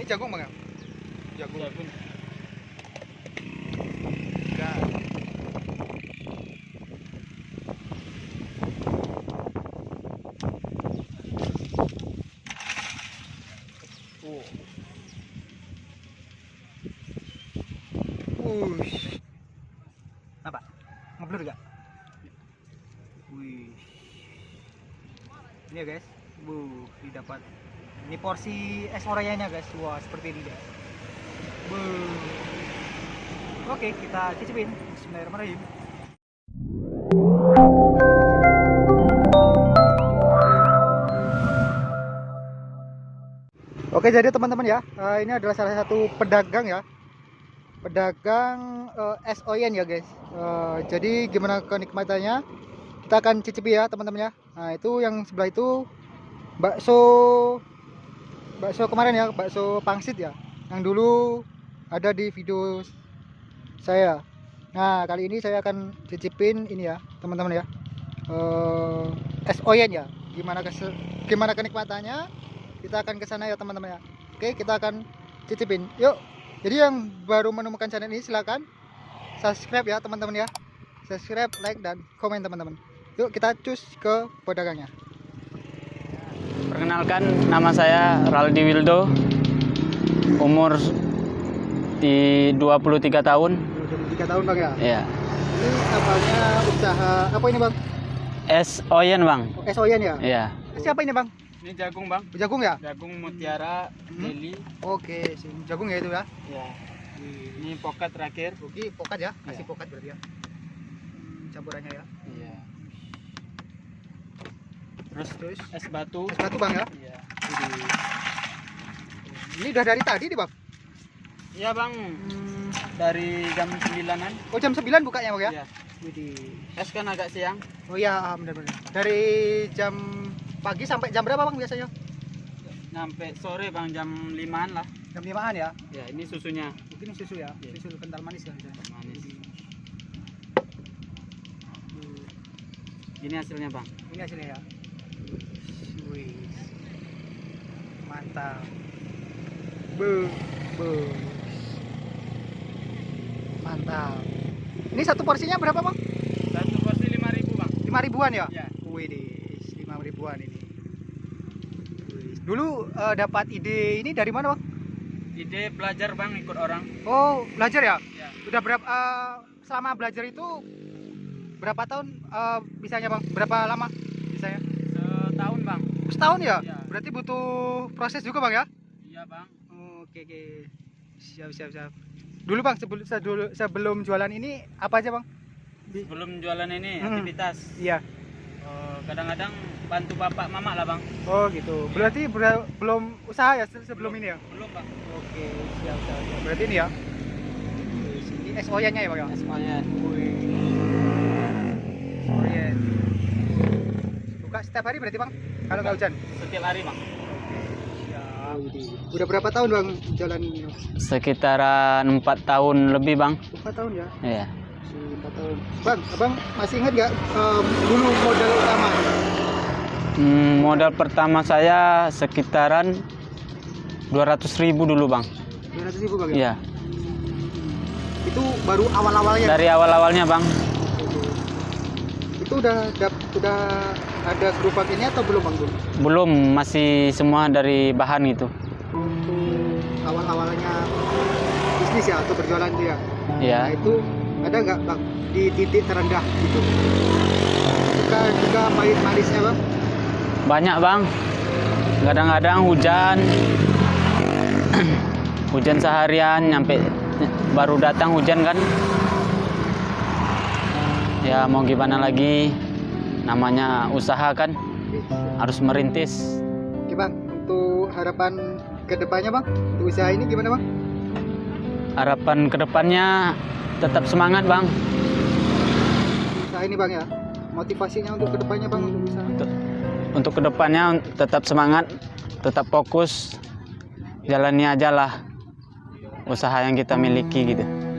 Ini jagung bang ya? Jagung. jagung Enggak. Oh. Wush. Apa? Ngeblur gak? Wih. Ini ya guys. Bu, didapat. Ini porsi es orayanya guys. Wah, seperti ini guys. Bu. Oke, kita cicipin. Bismillahirrahmanirrahim. Oke, jadi teman-teman ya, eh, ini adalah salah satu pedagang ya. Pedagang eh, es oyen ya, guys. Eh, jadi gimana kenikmatannya? Kita akan cicipi ya, teman-teman ya. Nah, itu yang sebelah itu bakso bakso kemarin ya, bakso pangsit ya. Yang dulu ada di video saya. Nah, kali ini saya akan cicipin ini ya, teman-teman ya. Eh, es oyen ya. Gimana kes gimana kenikmatannya? Kita akan ke sana ya, teman-teman ya. Oke, kita akan cicipin. Yuk. Jadi yang baru menemukan channel ini silakan subscribe ya, teman-teman ya. Subscribe, like dan komen teman-teman. Yuk kita cus ke pedagangnya. Perkenalkan nama saya Raldi Wildo umur di 23 tahun 23 tahun bang ya. ya Ini namanya usaha apa ini bang? es oyen bang es oyen ya. ya Siapa ini bang? ini jagung bang Jagung ya? jagung mutiara Hmm. lili Oke, sih. jagung ya itu ya. ya ini pokat terakhir Oke, pokat ya. Kasih Iya. pokat berarti ya. Campurannya ya. iya terus Terus es batu es batu bang ya. iya Widih. Ini udah dari tadi nih bang. iya bang Hmm. dari jam 9an Oh jam 9 bukanya bang ya? Iya. Widih. es kan agak siang Oh iya, benar-benar. Dari jam pagi sampai jam berapa bang biasanya? sampai sore bang jam 5an lah Jam 5an ya. ya ini susunya Mungkin susu ya, Iya. susu kental manis ya. manis Hmm. ini hasilnya bang Ini hasilnya ya. Wih. Mantap. Bu, bu. Mantap. Ini satu porsinya berapa bang? satu porsi 5000 bang Lima ribuan ya? ya Wih, lima ribuan ini. Wih. Dulu eh, dapat ide ini dari mana bang? ide belajar bang ikut orang Oh, belajar ya? ya Udah berapa? eh, selama belajar itu berapa tahun eh, bisanya bang? Berapa lama bisanya? Setahun ya? Iya. Berarti butuh proses juga bang ya? iya bang Oke oke. Siap siap siap. Dulu bang sebelum sebelum, sebelum jualan ini apa aja bang? Di- sebelum jualan ini Hmm. aktivitas Iya. eh, kadang-kadang bantu bapak mama lah bang Oh gitu. Berarti ber- belum usaha ya se- sebelum ini ya? belum bang Oke siap siap. siap. Berarti ini ya? Ini es oyennya ya bang ya? Oyen. Buka setiap hari berarti bang? Kalau nggak hujan? setiap hari bang Ya, Udah berapa tahun bang jalan ini? sekitaran empat tahun lebih bang Empat tahun ya? iya Empat tahun. Bang, abang masih ingat nggak em, dulu modal utama? Hmm, modal pertama saya sekitaran 200.000 ribu dulu bang Dua ratus ribu bang ya? iya Itu baru awal-awalnya. dari awal-awalnya bang Itu udah udah ada gerobak ini atau belum bang dulu? belum masih semua dari bahan itu Untuk awal-awalnya bisnis ya atau berjualan itu ya? Nah iya itu ada nggak bang di titik terendah gitu? Suka juga pahit manisnya bang? banyak bang kadang-kadang hujan hujan seharian nyampe baru datang hujan kan ya mau gimana lagi? Namanya usaha kan? Harus merintis. Oke bang, untuk harapan ke depannya bang, untuk usaha ini gimana bang? harapan ke depannya tetap semangat bang. Usaha ini bang ya, motivasinya untuk ke depannya bang untuk usaha. untuk ke depannya tetap semangat tetap fokus. Jalani aja lah usaha yang kita miliki gitu